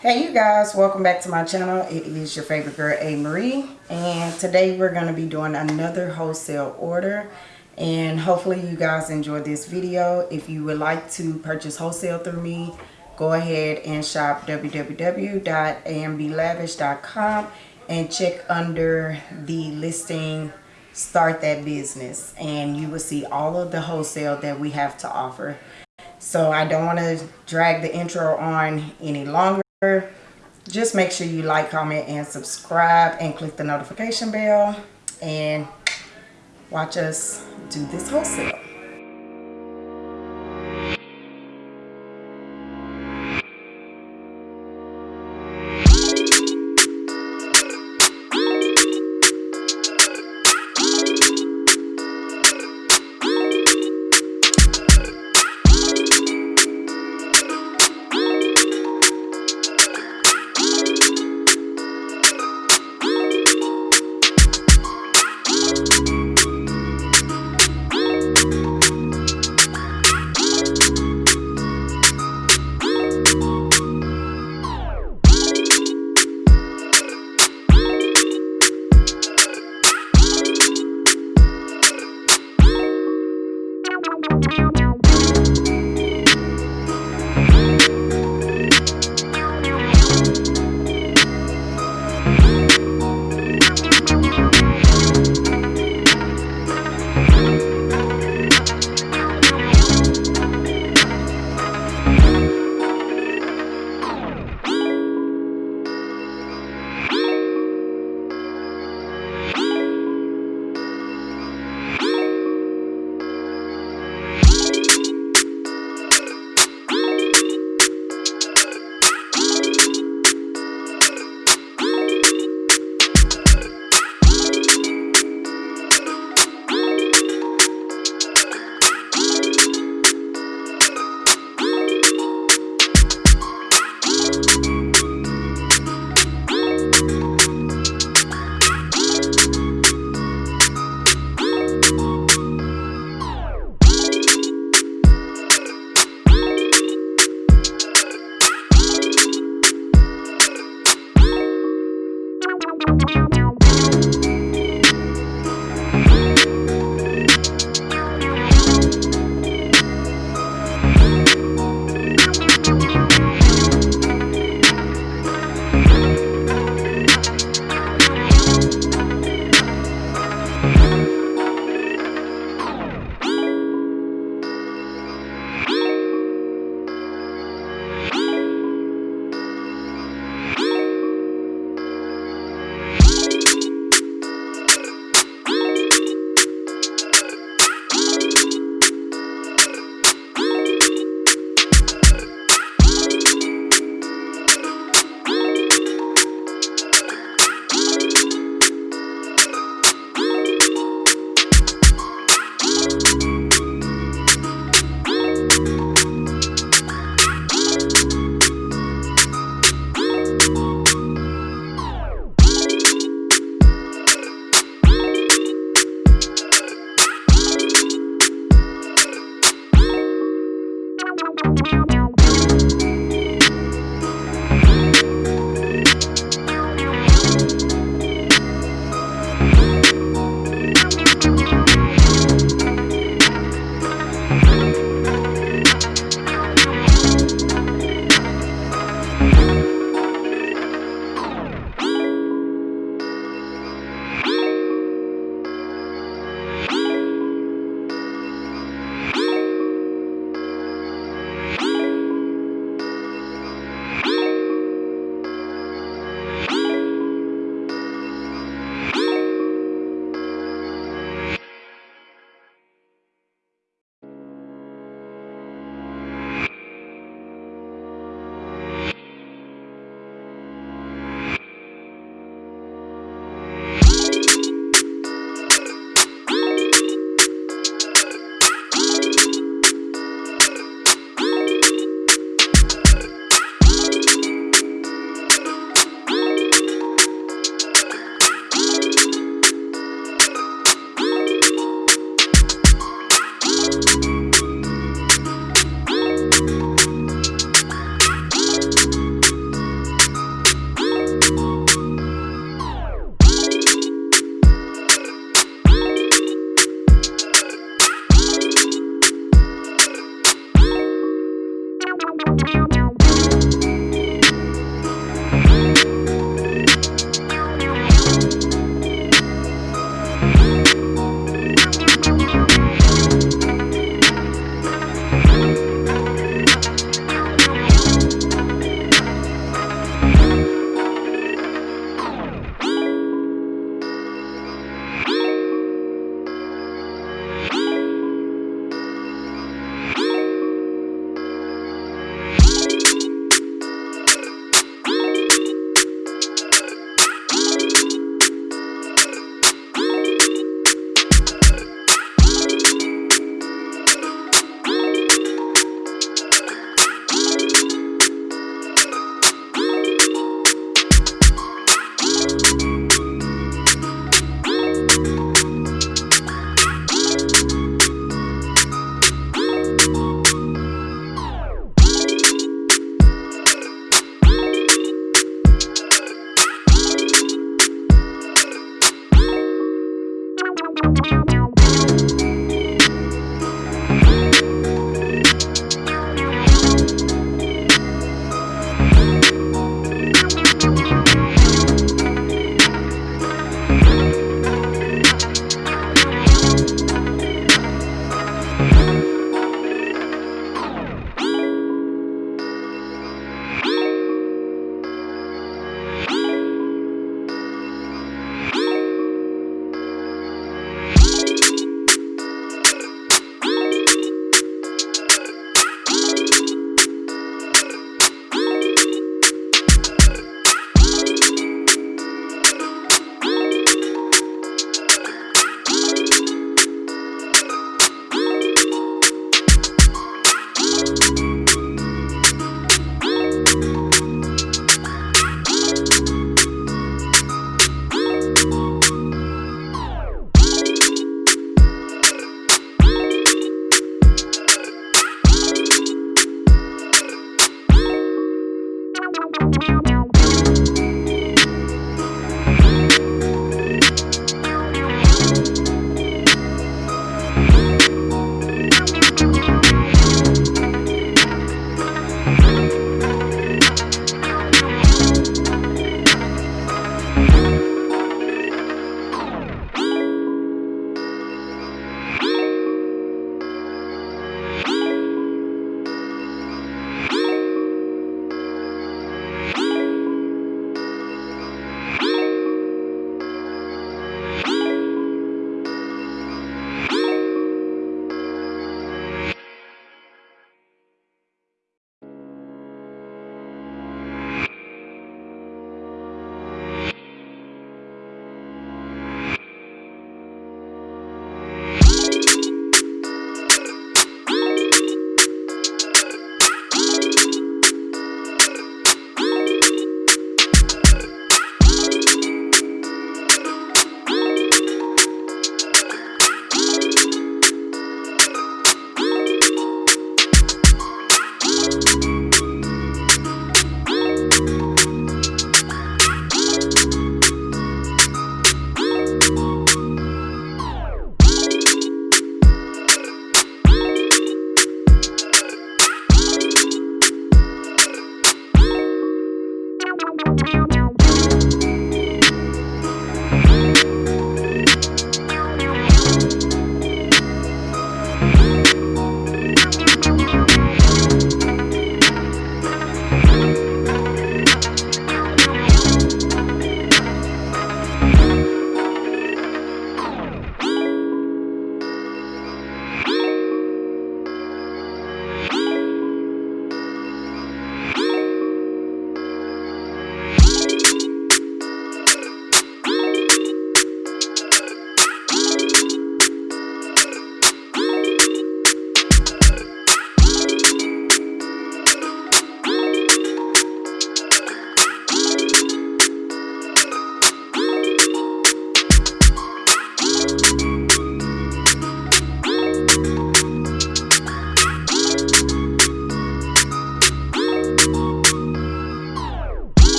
Hey you guys, welcome back to my channel. It is your favorite girl, A. Marie. And today we're going to be doing another wholesale order. And hopefully you guys enjoyed this video. If you would like to purchase wholesale through me, go ahead and shop www.amblavish.com and check under the listing start that business and you will see all of the wholesale that we have to offer so i don't want to drag the intro on any longer just make sure you like comment and subscribe and click the notification bell and watch us do this wholesale